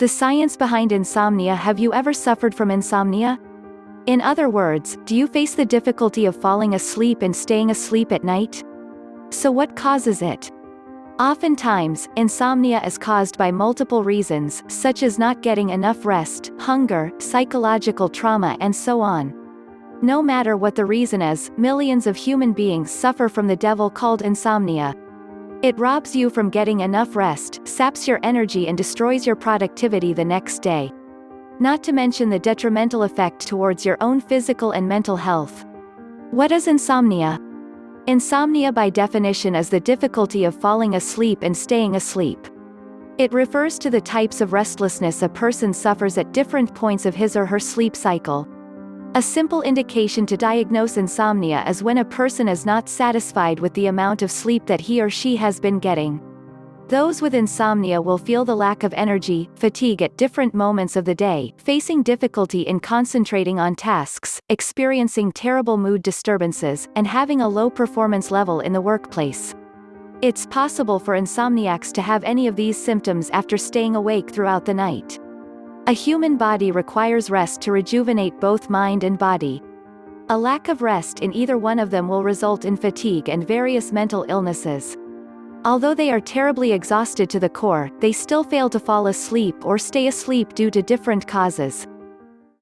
The science behind insomnia Have you ever suffered from insomnia? In other words, do you face the difficulty of falling asleep and staying asleep at night? So what causes it? Oftentimes, insomnia is caused by multiple reasons, such as not getting enough rest, hunger, psychological trauma and so on. No matter what the reason is, millions of human beings suffer from the devil called insomnia. It robs you from getting enough rest, saps your energy and destroys your productivity the next day. Not to mention the detrimental effect towards your own physical and mental health. What is insomnia? Insomnia by definition is the difficulty of falling asleep and staying asleep. It refers to the types of restlessness a person suffers at different points of his or her sleep cycle. A simple indication to diagnose insomnia is when a person is not satisfied with the amount of sleep that he or she has been getting. Those with insomnia will feel the lack of energy, fatigue at different moments of the day, facing difficulty in concentrating on tasks, experiencing terrible mood disturbances, and having a low performance level in the workplace. It's possible for insomniacs to have any of these symptoms after staying awake throughout the night. A human body requires rest to rejuvenate both mind and body. A lack of rest in either one of them will result in fatigue and various mental illnesses. Although they are terribly exhausted to the core, they still fail to fall asleep or stay asleep due to different causes.